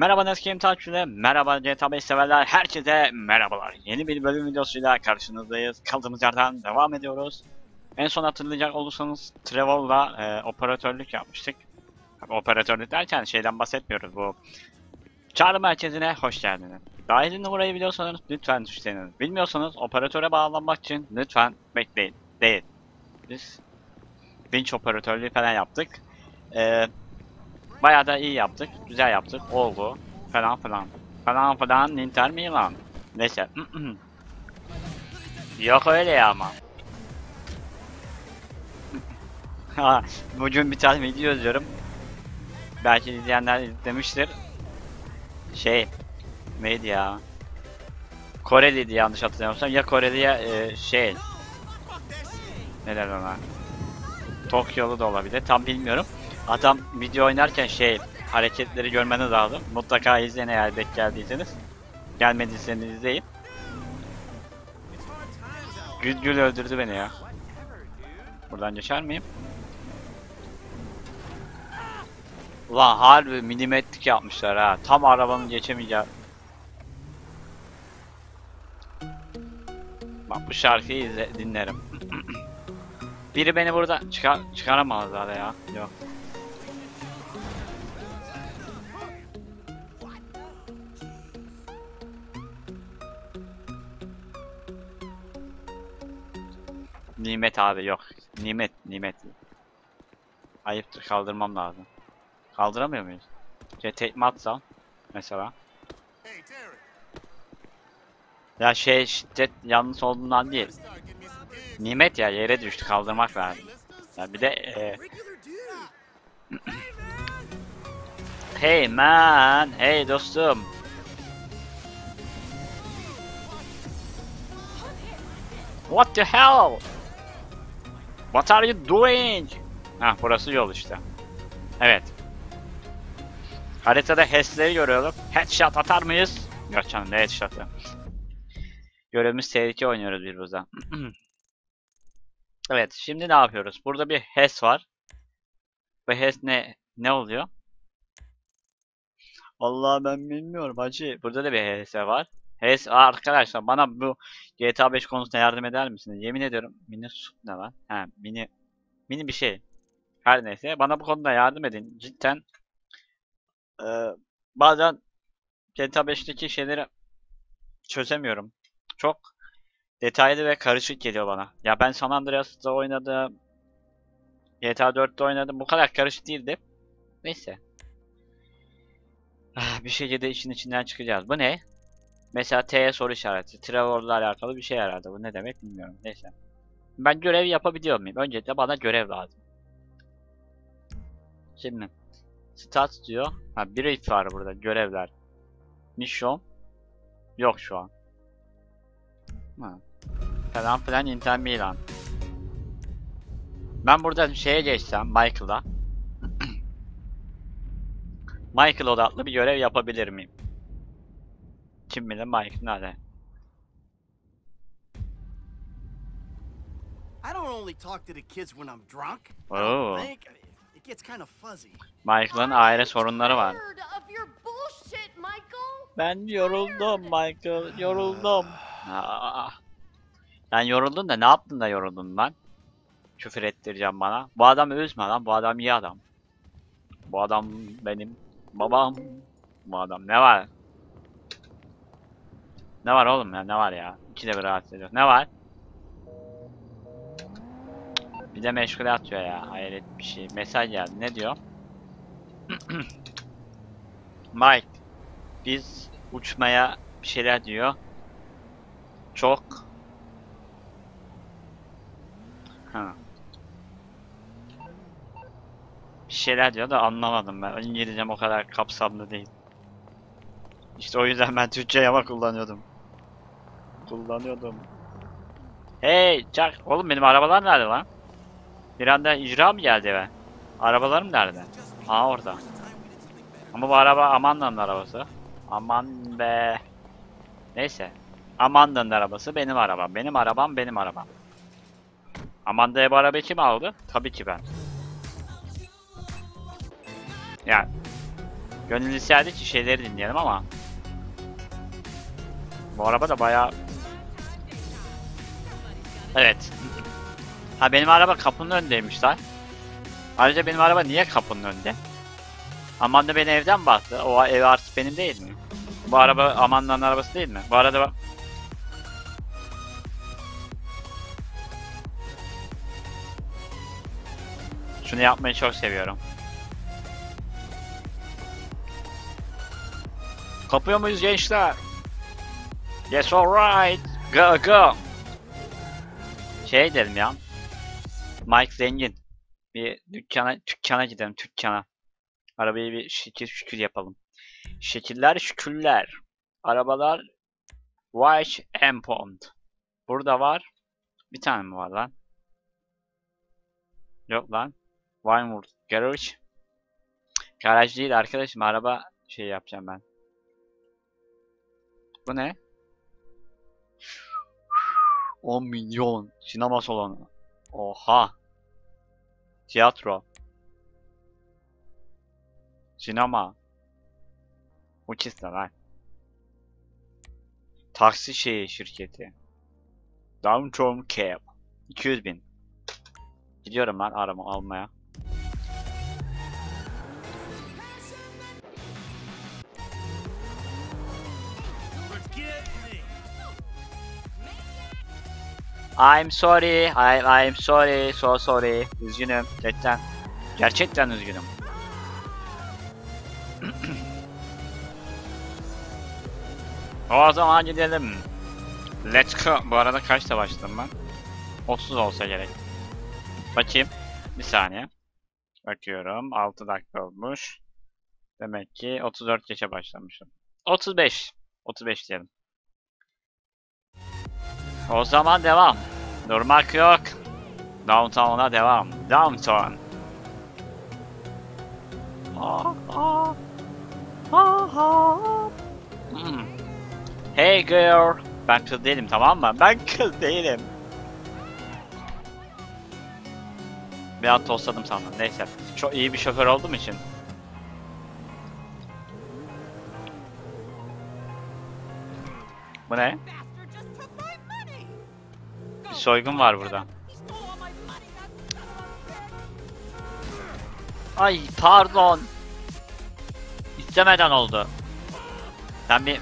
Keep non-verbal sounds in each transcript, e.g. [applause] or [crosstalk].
Merhaba Neskim takipçileri, merhaba GTA 5 severler, herkese merhabalar. Yeni bir bölüm videosuyla karşınızdayız. Kaldığımız yerden devam ediyoruz. En son hatırlayacak olursanız Trevor'la e, operatörlük yapmıştık. Operatörlük derken şeyden bahsetmiyoruz bu. Çağrı merkezine hoş geldiniz. Dahili numarayı biliyorsanız lütfen tuşlayınız. Bilmiyorsanız operatöre bağlanmak için lütfen bekleyin. Değil. Biz vinç operatörlüğü falan yaptık. Eee Bayağı da iyi yaptık. Güzel yaptık. Oldu. Falan falan. Falan falan Inter Milan. Neyse. [clears throat] Yok öyle ya ama. [laughs] Bugün bir tane video izliyorum. Belki izleyenler izlemiştir. Şey. Neydi ya? Koreliydi yanlış hatırlamıyorsam. Ya Koreli ya e, şey. Ne derler ona? Tokyo'lu da olabilir. Tam bilmiyorum. Adam video oynarken şey hareketleri görmeniz lazım. Mutlaka izleyin eğer denk geldiyseniz. Gelmediyseniz izleyin. Gül gül öldürdü beni ya. Buradan geçer miyim? Ulan harbi milimetrik yapmışlar ha. Tam arabanın geçemeyeceği. Bak bu şarkıyı izle, dinlerim. [clears throat] Biri beni burada çıkar çıkaramazlar ya. Yok. Nimet abi yok. Nimet, nimet. Ayıptır kaldırmam lazım. Kaldıramıyor muyuz? Şey tekme atsam mesela. Ya şey şiddet yanlış olduğundan değil. Nimet ya yere düştü kaldırmak lazım. Ya bir de e. [clears throat] Hey man, hey dostum. What the hell? What are you doing? Ha burası yol işte. Evet. Haritada HES'leri görüyorum. Headshot atar mıyız? Yok canım ne headshot'ı. Görevimiz tehlike oynuyoruz bir buradan. [clears throat] evet şimdi ne yapıyoruz? Burada bir HES var. Bu HES ne ne oluyor? Vallahi ben bilmiyorum hacı. Burada da bir HS var. Aa, arkadaşlar bana bu GTA 5 konusunda yardım eder misiniz? Yemin ediyorum mini su ne lan? He mini mini bir şey. Her neyse bana bu konuda yardım edin. Cidden eee, bazen GTA 5'teki şeyleri çözemiyorum. Çok detaylı ve karışık geliyor bana. Ya ben San Andreas'ta oynadım. GTA 4'te oynadım. Bu kadar karışık değildi. Neyse. Ah, bir şekilde işin içinden çıkacağız. Bu ne? Mesela T'ye soru işareti. Trevor'la alakalı bir şey herhalde. Bu ne demek bilmiyorum. Neyse. Ben görev yapabiliyor muyum? Öncelikle bana görev lazım. Şimdi. Stat diyor. Ha brief var burada. Görevler. Mission. Yok şu an. Ha. Falan filan Inter Milan. Ben burada şeye geçsem Michael'a. [clears throat] Michael odaklı bir görev yapabilir miyim? Kim bilir Michael nerede? I don't only talk to the kids when I'm drunk. I Oh. It gets kind of fuzzy. Michael'ın aile sorunları var. Ben yoruldum Michael, yoruldum. Aa. Sen yoruldun da ne yaptın da yoruldun lan? Küfür ettireceğim bana. Bu adamı üzme lan, bu adam iyi adam. Bu adam benim babam. Bu adam ne var? Ne var oğlum ya, ne var ya? İkide bir rahatsız ediyor. Ne var? Bir de meşgule atıyor ya, hayret bir şey. Mesaj geldi, ne diyor? [clears throat] Mike, biz uçmaya bir şeyler diyor. Çok ha. Bir şeyler diyor da anlamadım ben. İngilizcem o kadar kapsamlı değil. İşte o yüzden ben Türkçe yama kullanıyordum. Kullanıyordum. Hey Çak. Oğlum benim arabalar nerede lan? Bir anda icra mı geldi eve? Arabalarım nerede? Aa orada. Ama bu araba Amanda'nın arabası. Aman be. Neyse. Amanda'nın arabası benim arabam. Benim arabam benim arabam. Amanda'ya bu arabayı kim aldı? Tabii ki ben. Yani Gönül isterdi ki şeyleri dinleyelim ama. Bu araba da bayağı... Evet. Ha benim araba kapının önündeymiş lan. Ayrıca benim araba niye kapının önünde? Aman da beni evden baktı. O ev artık benim değil mi? Bu araba Aman'dan arabası değil mi? Bu arada Şunu yapmayı çok seviyorum. Kapıyor muyuz gençler? Yes alright. Go go. Şey dedim ya. Mike zengin. Bir dükkana dükkana gidelim dükkana. Arabayı bir şekil şükür yapalım. Şekiller şükürler. Arabalar White and Pond. Burada var. Bir tane mi var lan? Yok lan. Vinewood Garage. Garaj değil arkadaşım. Araba şey yapacağım ben. Bu ne? 10 milyon. Sinema salonu. Oha. Tiyatro. Sinema. Uçist lan. Taksi şeyi şirketi. Downtown Cab. 200 bin. Gidiyorum ben arama almaya. I'm sorry. I, I'm sorry. So sorry. Üzgünüm. Gerçekten. Gerçekten üzgünüm. [clears throat] o zaman gidelim. Let's go. Bu arada kaçta başladım ben? 30 olsa gerek. Bakayım. Bir saniye. Bakıyorum. 6 dakika olmuş. Demek ki 34 geçe başlamışım. 35. 35 diyelim. O zaman devam. Durmak yok. Downtown'a devam. Downtown. Ah, ah. Ah, ah. Hmm. Hey girl. Ben kız değilim tamam mı? Ben kız değilim. Bir an tosladım sandım. Neyse. Çok iyi bir şoför olduğum için. Bu ne? Bir soygun var burada. Ay pardon. İstemeden oldu. Sen bir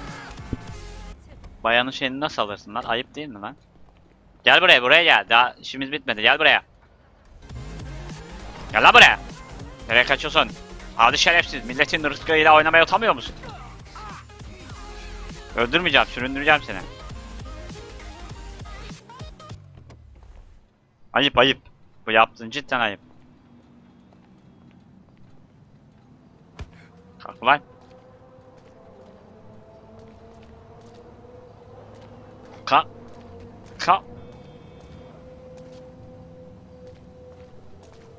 bayanın şeyini nasıl alırsın lan? Ayıp değil mi lan? Gel buraya buraya gel. Daha işimiz bitmedi. Gel buraya. Gel lan buraya. Nereye kaçıyorsun? Hadi şerefsiz. Milletin rızkıyla oynamaya utanmıyor musun? Öldürmeyeceğim. Süründüreceğim seni. Ayıp ayıp. Bu yaptığın cidden ayıp. Kalk ulan. Kalk. Kalk.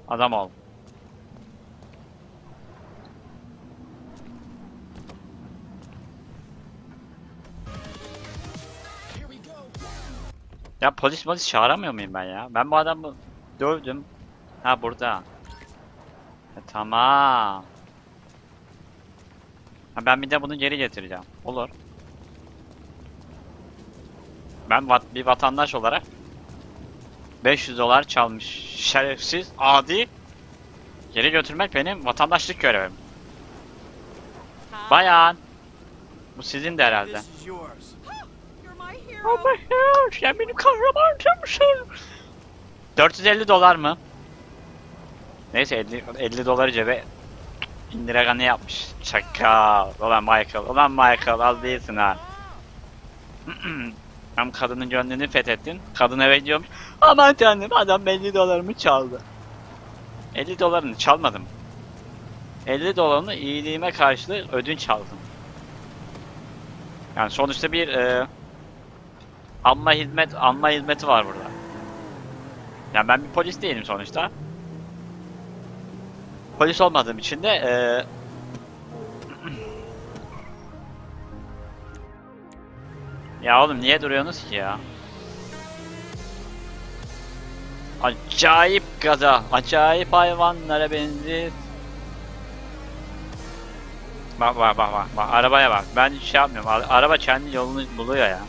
Adam ol. Ya polis polis çağıramıyor muyum ben ya? Ben bu adamı dövdüm. Ha burada. Ha, tamam. Ha, ben bir de bunu geri getireceğim. Olur. Ben vat bir vatandaş olarak 500 dolar çalmış şerefsiz adi geri götürmek benim vatandaşlık görevim. Bayan. Bu sizin de herhalde. God, sen benim kahramanımsın. 450 dolar mı? Neyse 50, 50 doları cebe Indira Gandhi yapmış. Çakal. Ulan Michael. Ulan Michael al değilsin ha. [clears throat] Hem kadının gönlünü fethettin. Kadın eve gidiyormuş. Aman tanrım adam 50 dolarımı çaldı. 50 dolarını çalmadım. 50 dolarını iyiliğime karşılık ödünç aldım. Yani sonuçta bir e, anma hizmet anma hizmeti var burada. Yani ben bir polis değilim sonuçta. Polis olmadığım için de eee [clears throat] Ya oğlum niye duruyorsunuz ki ya? Acayip gaza, acayip hayvanlara benziyor. Bak bak bak bak. Arabaya bak. Ben şey yapmıyorum. Ara- Araba kendi yolunu buluyor ya.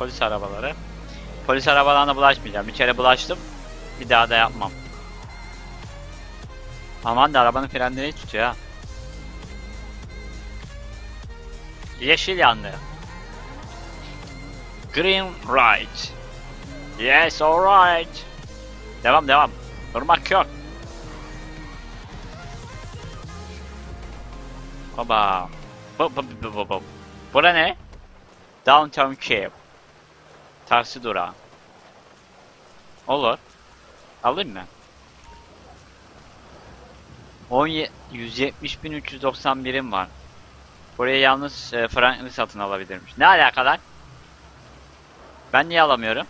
Polis arabaları. Polis arabalarına bulaşmayacağım. Bir kere bulaştım. Bir daha da yapmam. Aman da arabanın frenleri tutuyor. Yeşil yandı. Green right. Yes alright. Devam devam. Durmak yok. Baba. Bu, bu, bu, bu, bu. Bura ne? Downtown Cape. Taksi durağı. Olur. Alayım mı? 17 170.391'im var. Buraya yalnız e, Franklin satın alabilirmiş. Ne alakalar? Ben niye alamıyorum?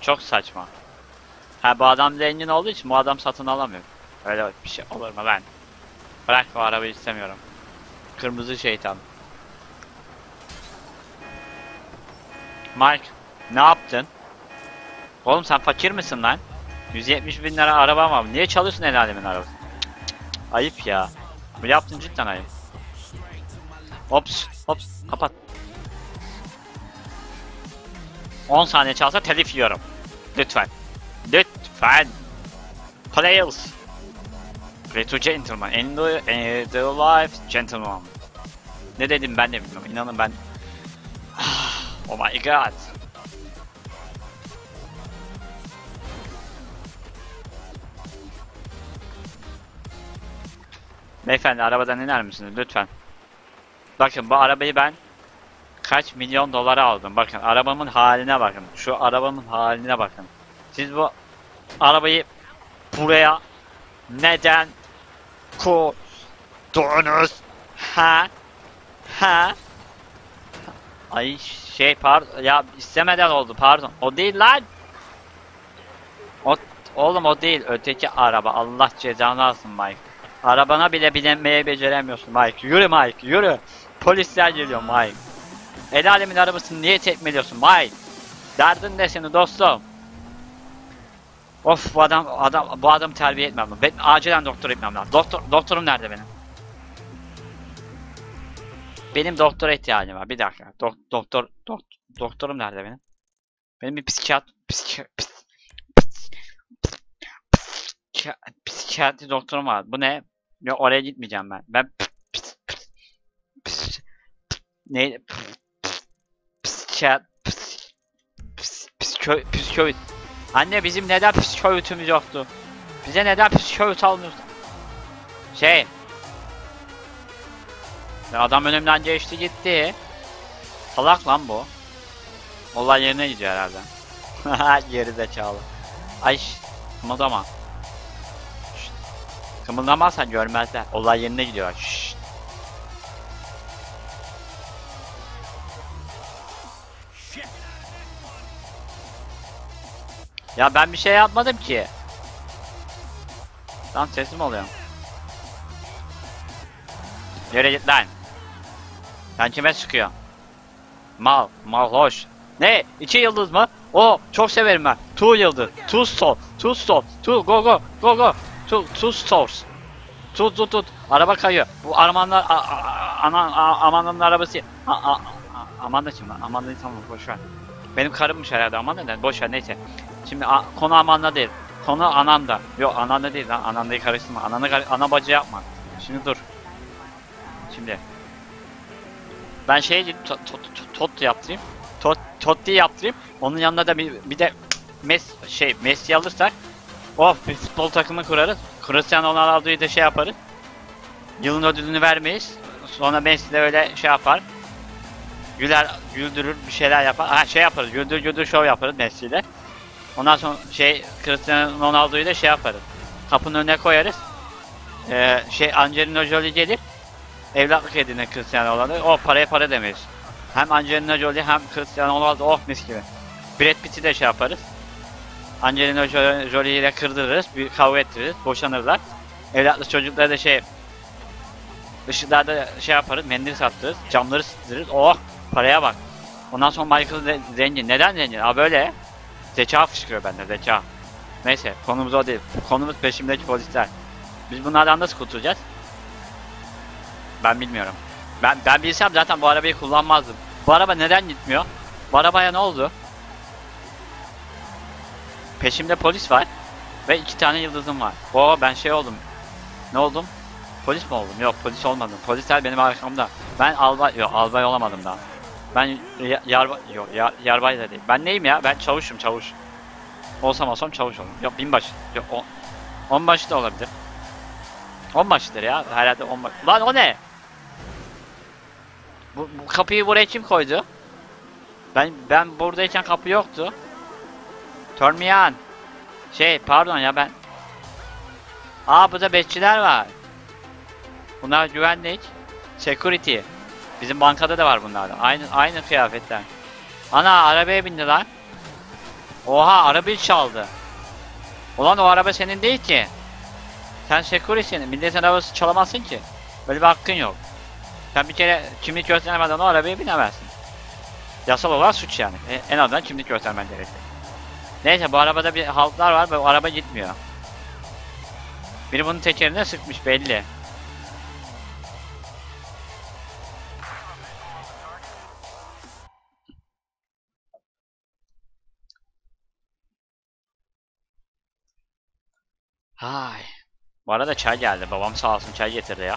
Çok saçma. Ha bu adam zengin olduğu için bu adam satın alamıyor. Öyle bir şey olur mu ben? Bırak bu arabayı istemiyorum. Kırmızı şeytan. Mike, ne yaptın? Oğlum sen fakir misin lan? 170 bin lira araba var. Niye çalıyorsun el alemin arabası? Ayıp ya. Bu yaptın cidden ayıp. Ops, ops, kapat. 10 saniye çalsa telif yiyorum. Lütfen. Lütfen. Players. Play to gentleman. In the, the life gentleman. Ne dedim ben de bilmiyorum. İnanın ben. Oh my god. Beyefendi arabadan iner misiniz lütfen? Bakın bu arabayı ben kaç milyon dolara aldım. Bakın arabamın haline bakın. Şu arabamın haline bakın. Siz bu arabayı buraya neden koydunuz? Ha? Ha? Ay şey pardon ya istemeden oldu pardon. O değil lan. O oğlum o değil öteki araba. Allah cezanı alsın Mike. Arabana bile binemeye beceremiyorsun Mike. Yürü Mike yürü. Polisler geliyor Mike. El alemin arabasını niye tekmeliyorsun Mike? Derdin ne senin dostum? Of bu adam adam bu adam terbiye etmem. Ben acilen doktor etmem lazım. Doktor doktorum nerede benim? Benim doktora ihtiyacım var. Bir dakika. Dok, doktor dok, doktorum nerede benim? Benim bir psikiyat psikiyat psikiyat, psikiyatri doktorum var. Bu ne? Ya oraya gitmeyeceğim ben. Ben ne psikiyat psikö, Anne bizim neden psikoloğumuz yoktu? Bize neden psikolog almıyorsun? Şey. Ya adam önümden geçti gitti. Salak lan bu. Olay yerine gidiyor herhalde. [laughs] Geri zekalı. Ay kımıldama. Şşt. Kımıldamazsan görmezler. Olay yerine gidiyor. Şşt. Ya ben bir şey yapmadım ki. Lan sesim oluyor. Yere git lan. Sen kime sıkıyor? Mal, mal hoş. Ne? İki yıldız mı? O çok severim ben. Two yıldız. Two star. Two star. Two go go go go. Two, two stars. Tut tut tut. Araba kayıyor. Bu Armanlar a- a- Amandan'ın arabası. A, Amanda kim lan? Amanda'yı tamam boş ver. Benim karımmış herhalde Amanda ne? Boş ver neyse. Şimdi a- konu Amanda değil. Konu Ananda. Yok Ananda değil lan. Ananda'yı karıştırma. Ananı ana bacı yapma. Şimdi dur. Şimdi. Ben şey tot, tot, tot, tot yaptırayım. Tot, Totti yaptırayım. Onun yanında da bir, bir de Mes şey Messi alırsak of bir futbol takımı kurarız. Cristiano Ronaldo'yu da şey yaparız. Yılın ödülünü vermeyiz. Sonra Messi de öyle şey yapar. Güler, güldürür bir şeyler yapar. Ha şey yaparız. Güldür güldür şov yaparız Messi ile. Ondan sonra şey Cristiano Ronaldo'yu da şey yaparız. Kapının önüne koyarız. Ee, şey Angelina Jolie gelir. Evlatlık edinir Cristiano Ronaldo. O paraya para demeyiz. Hem Angelina Jolie hem Cristiano Ronaldo oh mis gibi. Brad Pitt'i de şey yaparız. Angelina Jo- Jolie ile kırdırırız. Bir kavga ettiririz. Boşanırlar. Evlatlı çocuklara da şey ışıklarda şey yaparız. Mendil sattırırız. Camları sıktırırız. Oh paraya bak. Ondan sonra Michael de zengin. Neden zengin? Aa böyle. Zeka fışkırıyor bende zeka. Neyse konumuz o değil. Konumuz peşimdeki polisler. Biz bunlardan nasıl kurtulacağız? Ben bilmiyorum. Ben ben bilsem zaten bu arabayı kullanmazdım. Bu araba neden gitmiyor? Bu arabaya ne oldu? Peşimde polis var ve iki tane yıldızım var. Oo ben şey oldum. Ne oldum? Polis mi oldum? Yok polis olmadım. Polisler benim arkamda. Ben albay yok albay olamadım daha. Ben ya- yarbay yok ya, yarbay da değil. Ben neyim ya? Ben çavuşum çavuş. Olsam olsam çavuş olurum. Yok binbaşı. Yok on, onbaşı da olabilir. Onbaşıdır ya. Herhalde onbaşı. Lan o ne? Bu, bu kapıyı buraya kim koydu? Ben ben buradayken kapı yoktu. Turn. Şey pardon ya ben. Aa burada bekçiler var. Bunlar güvenlik. Security. Bizim bankada da var bunlardan. Aynı aynı kıyafetler. Ana arabaya bindi lan. Oha arabayı çaldı. Ulan o araba senin değil ki. Sen security'sin. Milletin arabası çalamazsın ki. Böyle bir hakkın yok. Sen bir kere kimlik göstermeden o arabaya binemezsin. Yasal olarak suç yani. E, en azından kimlik göstermen gerekir. Neyse bu arabada bir haltlar var ve o araba gitmiyor. Biri bunun tekerine sıkmış belli. Hay. Bu arada çay geldi. Babam sağ olsun çay getirdi ya.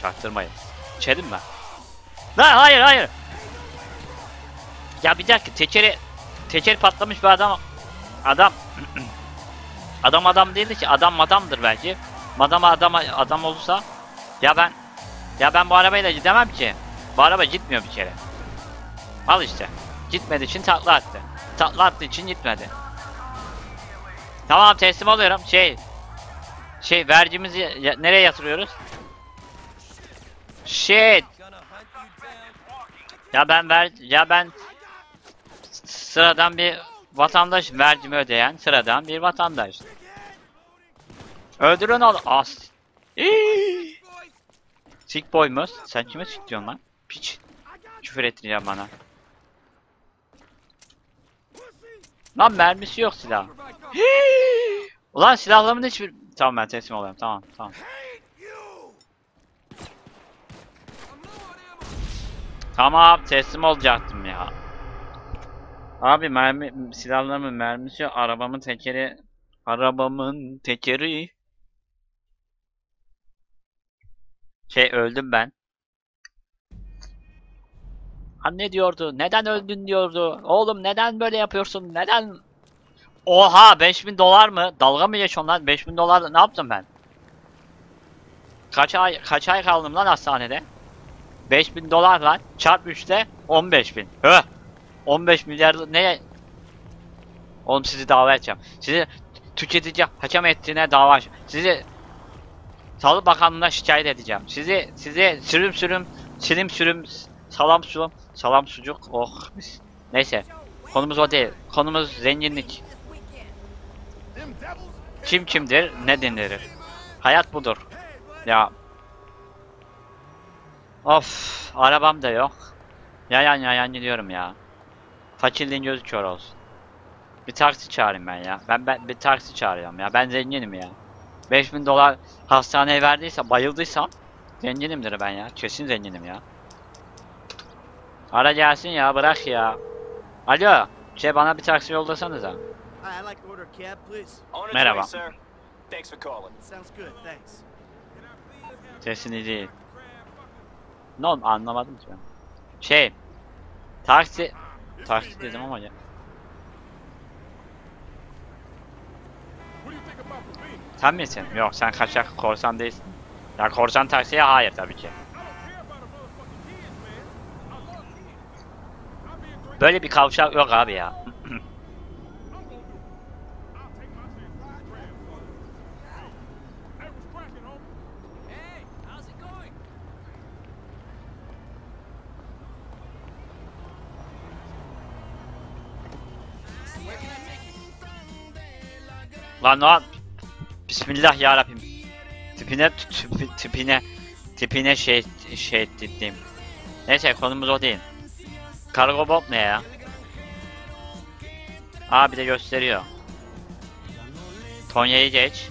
Çaktırmayın. İçelim mi? Lan hayır hayır. Ya bir dakika tekeri teker patlamış bir adam adam [clears throat] adam adam değildi ki adam madamdır belki. Madama adam adam olursa ya ben ya ben bu arabayla gidemem ki. Bu araba gitmiyor bir kere. Al işte. Gitmediği için takla attı. Takla attığı için gitmedi. Tamam teslim oluyorum. Şey şey vergimizi nereye yatırıyoruz? Shit. Ya ben ver ya ben sıradan bir vatandaş vergimi ödeyen sıradan bir vatandaş. Öldürün ol as. Sick boy mu? Sen kime sick diyorsun lan? Piç. Küfür ettireceğim bana. Lan mermisi yok silah. Ulan silahlarımın hiçbir... Tamam ben teslim oluyorum tamam tamam. Tamam teslim olacaktım ya. Abi mermi silahlarımın mermisi. Arabamın tekeri arabamın tekeri şey öldüm ben. Anne diyordu. Neden öldün diyordu. Oğlum neden böyle yapıyorsun? Neden? Oha 5000 dolar mı? Dalga mı geçiyorsun lan? 5000 dolar ne yaptım ben? Kaç ay kaç ay kaldım lan hastanede? 5000 dolar lan. Çarp 3'te 15000. Höh. 15 milyar ne? Oğlum sizi dava edeceğim. Sizi tüketici hakem ettiğine dava Sizi Sağlık Bakanlığı'na şikayet edeceğim. Sizi sizi sürüm sürüm silim sürüm salam sulam salam sucuk oh. Neyse konumuz o değil. Konumuz zenginlik. Kim kimdir ne denilir. Hayat budur. Ya Of arabam da yok. Yayan yayan gidiyorum ya. Fakirliğin gözü kör olsun. Bir taksi çağırayım ben ya. Ben, ben bir taksi çağırıyorum ya. Ben zenginim ya. 5000 dolar hastaneye verdiyse bayıldıysam zenginimdir ben ya. Kesin zenginim ya. Ara gelsin ya bırak ya. Alo. Şey bana bir taksi yollasanıza. Merhaba. way, sir. Ne oldu anlamadım ki ben. Şey. Taksi. Taksi dedim ama ya. Sen misin? Yok sen kaçak korsan değilsin. Ya korsan taksiye hayır tabii ki. Böyle bir kavşak yok abi ya. Lan lan. Bismillah ya Rabbim. Tipine tipi- tipine tipine şey şey ettim. Neyse konumuz o değil. Kargo bot ne ya? Aa bir de gösteriyor. Tonya'yı geç.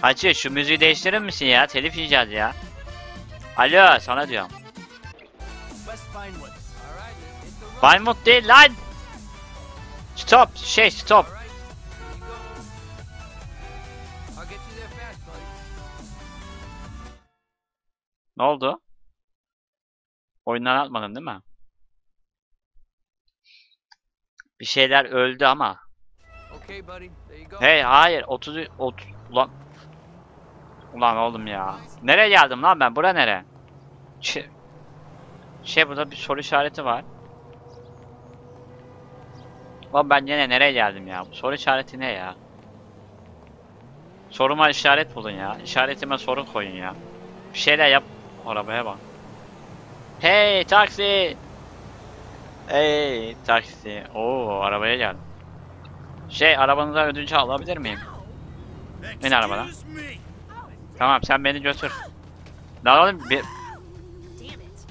Hacı şu müziği değiştirir misin ya? Telif yiyeceğiz ya. Alo sana diyorum. Vinewood değil lan. Stop şey stop. Ne oldu? Oyundan atmadın değil mi? Bir şeyler öldü ama. Hey hayır 30 30 ulan Ulan oğlum ya. Nereye geldim lan ben? Bura nere? Şey, şey burada bir soru işareti var. Lan ben yine nereye geldim ya? Bu soru işareti ne ya? Soruma işaret bulun ya. İşaretime soru koyun ya. Bir şeyler yap. Arabaya bak. Hey taksi. Hey taksi. Oo arabaya geldim. Şey arabanıza ödünç alabilir miyim? Bin me. Tamam sen beni götür. Lan oğlum bir...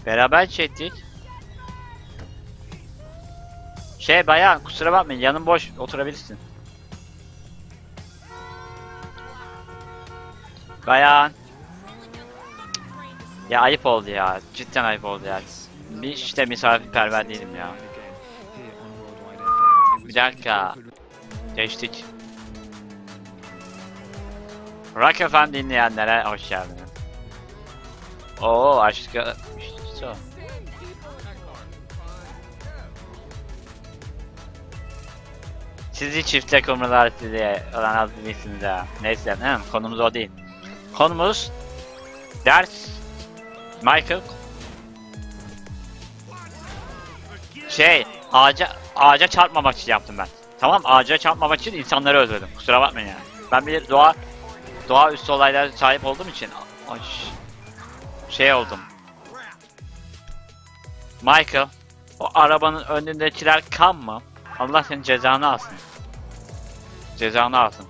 Beraber çektik. Şey bayan kusura bakmayın yanım boş oturabilirsin. Bayan. Ya ayıp oldu ya. Cidden ayıp oldu ya. Bir işte misafirperver değilim ya. Bir dakika. Geçtik. Rock FM dinleyenlere hoş geldiniz. Oo aşkı... İşte o. Sizi çifte kumrular sizi olan az bilirsiniz ha. Neyse mi? Konumuz o değil. Konumuz ders Michael şey ağaca ağaca çarpmamak için yaptım ben. Tamam ağaca çarpmamak için insanları öldürdüm. Kusura bakmayın yani. Ben bir doğa doğaüstü olaylara sahip olduğum için ay, şey oldum. Michael, o arabanın önündekiler kan mı? Allah senin cezanı alsın. Cezanı alsın.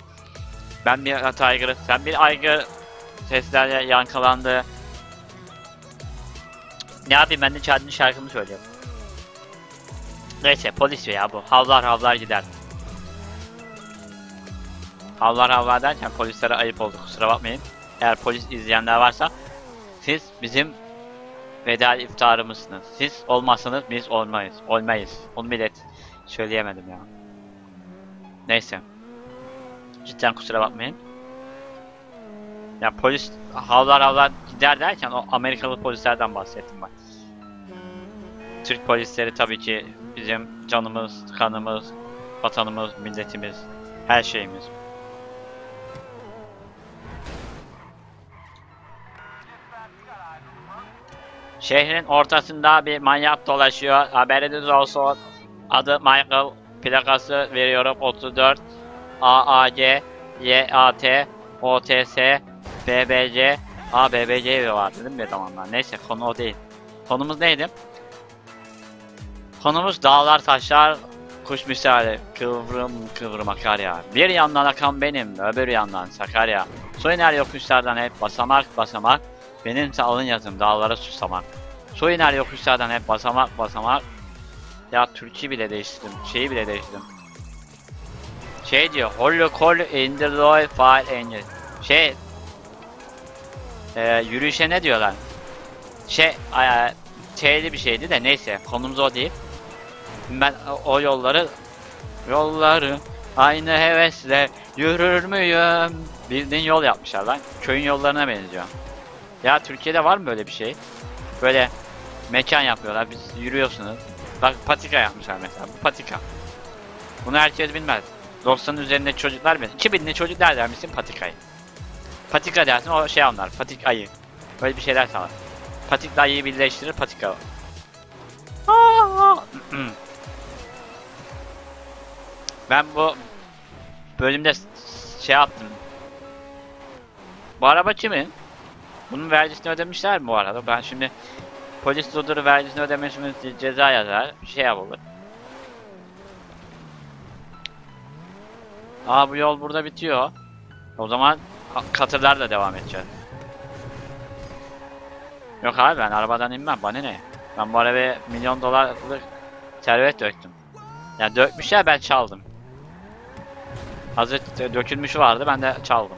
Ben bir aygırı, sen bir aygır seslerle yankılandı. Ne yapayım ben de Chad'ın şarkımı söylüyorum. Neyse polis ya bu. Havlar havlar gider. Havlar havlar derken polislere ayıp oldu kusura bakmayın. Eğer polis izleyenler varsa siz bizim veda iftarımızsınız. Siz olmazsanız biz olmayız. Olmayız. Onu bile söyleyemedim ya. Neyse. Cidden kusura bakmayın. Ya polis havlar havlar gider derken o Amerikalı polislerden bahsettim ben. Türk polisleri tabii ki bizim canımız, kanımız, vatanımız, milletimiz, her şeyimiz. Şehrin ortasında bir manyak dolaşıyor. Haberiniz olsun. Adı Michael. Plakası veriyorum 34 AAG YAT OTS BBC A BBC var dedim mi zamanlar. Neyse konu o değil. Konumuz neydi? Konumuz dağlar taşlar kuş misali kıvrım kıvrım akar ya. Bir yandan akan benim öbür yandan Sakarya. Su iner yokuşlardan hep basamak basamak. Benimse alın yazım dağlara susamak. Su iner yokuşlardan hep basamak basamak. Ya Türkçe bile değiştirdim. Şeyi bile değiştirdim. Şey diyor. Holy call in the Lord fire angel. Şey. E, yürüyüşe ne diyorlar? Şey. E, T'li bir şeydi de neyse. Konumuz o değil. Ben o yolları yolları aynı hevesle yürür müyüm? Bildiğin yol yapmışlar lan. Köyün yollarına benziyor. Ya Türkiye'de var mı böyle bir şey? Böyle mekan yapıyorlar. Biz yürüyorsunuz. Bak patika yapmışlar mesela. Bu patika. Bunu herkes bilmez. 90'ın üzerinde çocuklar bilir. 2000'li çocuklar der misin patikayı? Patika dersin o şey anlar. Patik ayı. Böyle bir şeyler sanır. Patikla ayıyı birleştirir patika. [laughs] Ben bu bölümde şey yaptım. Bu araba kimin? Bunun vergisini ödemişler mi bu arada? Ben şimdi polis durduru vergisini ödemesini ce- ceza yazar. Bir şey yapılır. Aa bu yol burada bitiyor. O zaman katırlarla devam edeceğiz. Yok abi ben arabadan inmem. Bana ne? Ben bu arabaya milyon dolarlık servet döktüm. Yani dökmüşler ben çaldım. Hazır dökülmüşü vardı ben de çaldım.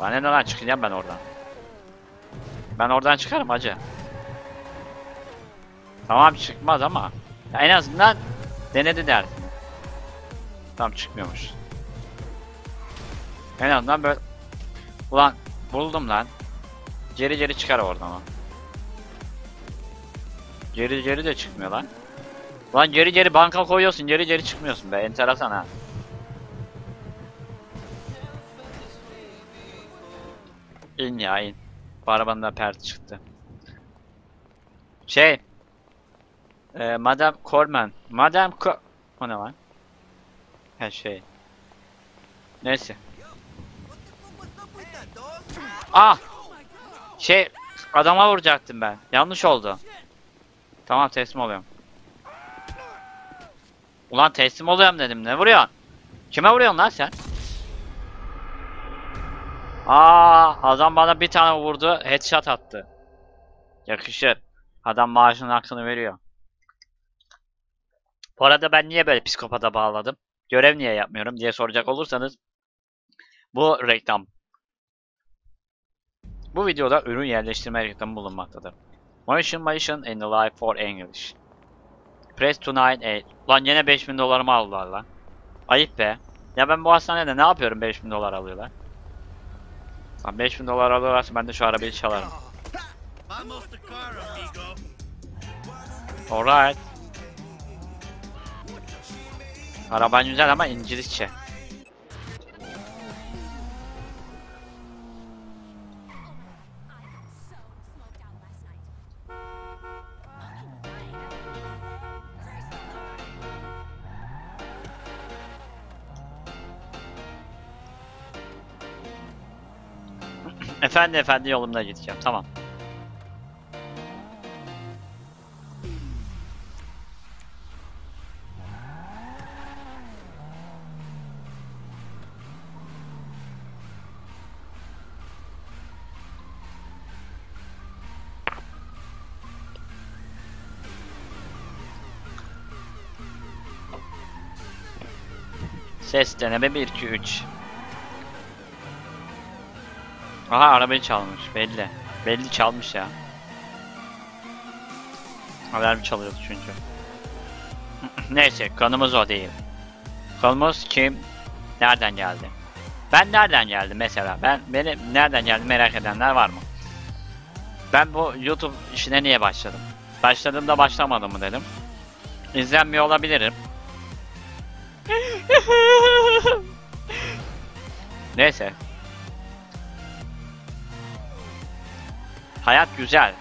Bana ne lan çıkacağım ben oradan. Ben oradan çıkarım hacı. Tamam çıkmaz ama ya en azından denedi dersin. Tam çıkmıyormuş. En azından böyle Ulan buldum lan. Geri geri çıkar oradan o. Geri geri de çıkmıyor lan. Lan geri geri banka koyuyorsun geri geri çıkmıyorsun be enteresan ha. İn ya in. Bu arabanın da pert çıktı. Şey. E, Madame Corman. Madame Co... O ne lan? Her şey. Neyse. Ah! Şey, adama vuracaktım ben. Yanlış oldu. Tamam teslim oluyorum. Ulan teslim oluyorum dedim. Ne vuruyorsun? Kime vuruyorsun lan sen? Aa, adam bana bir tane vurdu, headshot attı. Yakışır. Adam maaşının hakkını veriyor. Bu arada ben niye böyle psikopata bağladım? Görev niye yapmıyorum diye soracak olursanız bu reklam. Bu videoda ürün yerleştirme reklamı bulunmaktadır. Motion Motion in the Life for English. Press to 98. Lan yine 5000 dolarımı aldılar lan. Ayıp be. Ya ben bu hastanede ne yapıyorum 5000 dolar alıyorlar? Lan 5000 dolar alıyorlarsa ben de şu arabayı çalarım. Alright. Araban güzel ama İngilizce. Efendi efendi yolumda gideceğim. Tamam. Ses deneme 1 2 3. Aha arabayı çalmış belli. Belli çalmış ya. Alarm çalıyordu çünkü. [clears throat] Neyse konumuz o değil. Konumuz kim? Nereden geldi? Ben nereden geldim mesela? Ben beni nereden geldi merak edenler var mı? Ben bu YouTube işine niye başladım? Başladığımda başlamadım mı dedim. İzlenmiyor olabilirim. [laughs] Neyse. Hayat güzel.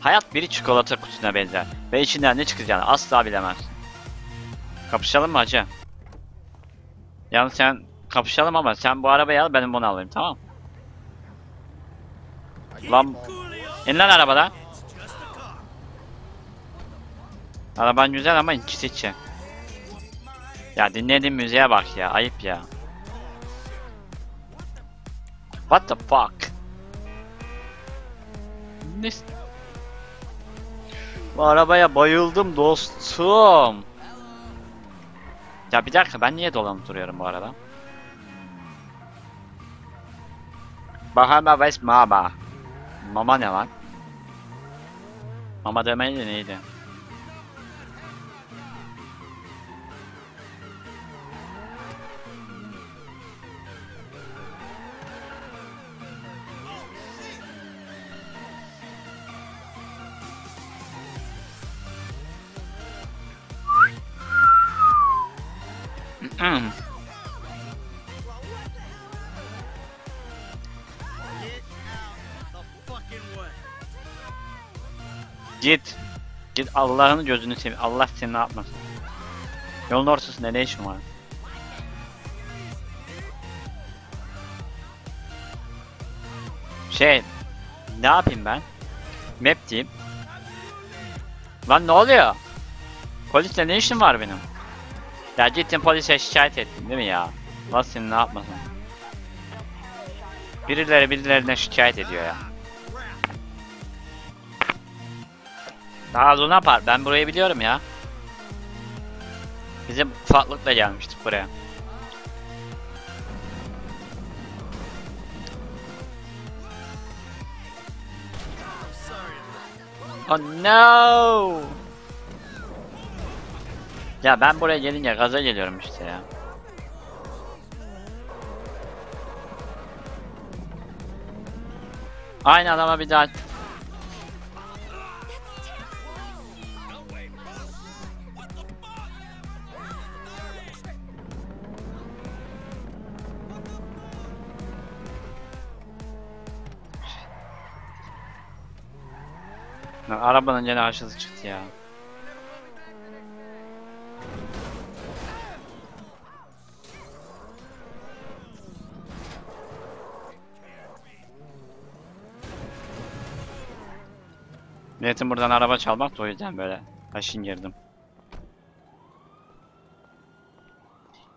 Hayat bir çikolata kutusuna benzer. Ve içinden ne çıkacağını asla bilemez. Kapışalım mı hacı? Yalnız sen kapışalım ama sen bu arabayı al benim bunu alayım tamam Lan in lan arabadan. Araban güzel ama ikisi içi. Ya dinlediğin müziğe bak ya ayıp ya. What the fuck? Ne? Bu arabaya bayıldım dostum. Ya bir dakika ben niye dolanıp duruyorum bu arada? Bahama West Mama. Mama ne lan? Mama demeydi neydi? Hmm. Git. Git Allah'ın gözünü seveyim. Allah seni ne yapmasın. Yolun ortasında ne işin var? Şey, ne yapayım ben? Map diyeyim. Lan ne oluyor? Polisle ne işim var benim? Ya gittin polise şikayet ettin değil mi ya? Nasıl ne yapmasın? Birileri birilerinden şikayet ediyor ya. Daha Luna Park ben burayı biliyorum ya. Bizim ufaklıkla gelmiştik buraya. Oh no! Ya ben buraya gelince gaza geliyorum işte ya. Aynı adama bir daha Arabanın gene aşağısı çıktı ya. Niyetim buradan araba çalmak da o yüzden böyle aşın girdim.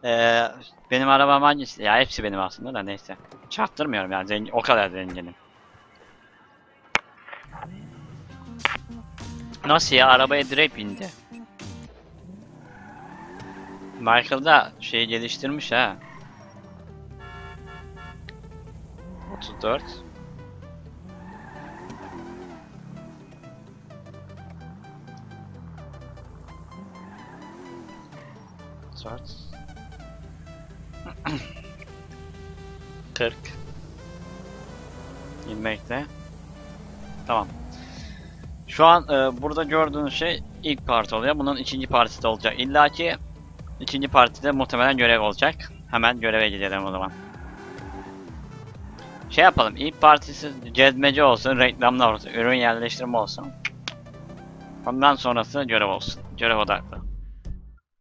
Ee, benim arabam hangisi? Ya hepsi benim aslında da neyse. Çarptırmıyorum yani zengin, o kadar zenginim. Nasıl ya? Arabaya direkt bindi. Michael da şeyi geliştirmiş ha. 34 34 40 İlmekte Tamam. Şu an e, burada gördüğünüz şey ilk parti oluyor. Bunun ikinci partisi de olacak. İlla ki ikinci partide muhtemelen görev olacak. Hemen göreve gidelim o zaman. Şey yapalım. İlk partisi cezmece olsun, reklamlar olsun, ürün yerleştirme olsun. Ondan sonrası görev olsun. Görev odaklı.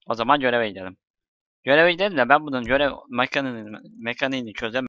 O zaman göreve gidelim. Göreve gidelim de ben bunun görev mekaniğini, mekaniğini çözemem.